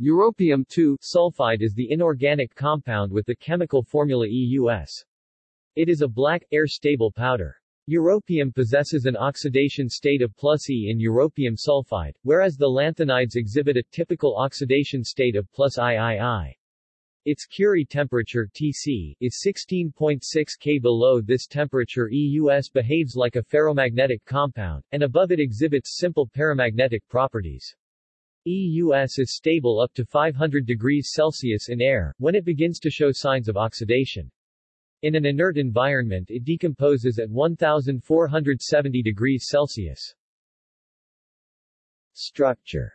Europium 2-sulfide is the inorganic compound with the chemical formula EUS. It is a black, air-stable powder. Europium possesses an oxidation state of plus E in europium sulfide, whereas the lanthanides exhibit a typical oxidation state of plus III. Its Curie temperature Tc is 16.6 K. Below this temperature EUS behaves like a ferromagnetic compound, and above it exhibits simple paramagnetic properties. EUS is stable up to 500 degrees Celsius in air, when it begins to show signs of oxidation. In an inert environment it decomposes at 1470 degrees Celsius. Structure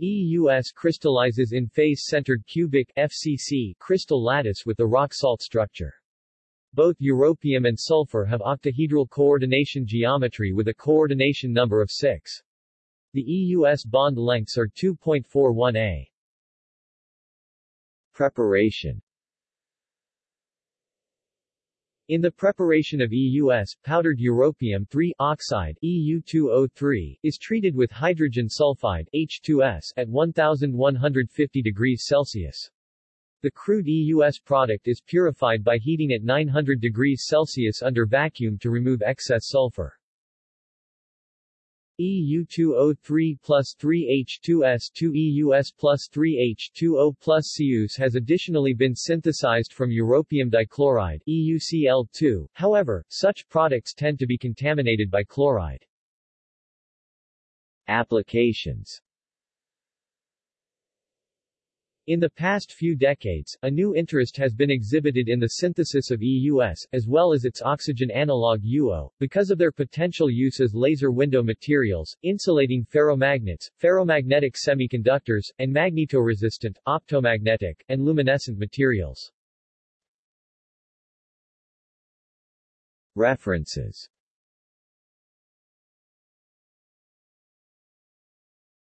EUS crystallizes in face-centered cubic FCC crystal lattice with the rock salt structure. Both europium and sulfur have octahedral coordination geometry with a coordination number of 6. The EUS bond lengths are 2.41 a. Preparation in the preparation of EUS, powdered europium 3 oxide EU2O3 is treated with hydrogen sulfide H2S at 1150 degrees Celsius. The crude EUS product is purified by heating at 900 degrees Celsius under vacuum to remove excess sulfur. EU2O3 plus 3H2S2 EUS plus 3H2O plus EUS has additionally been synthesized from europium dichloride EuCl2, however, such products tend to be contaminated by chloride. Applications in the past few decades, a new interest has been exhibited in the synthesis of EUS, as well as its oxygen analog UO, because of their potential use as laser window materials, insulating ferromagnets, ferromagnetic semiconductors, and magnetoresistant, optomagnetic, and luminescent materials. References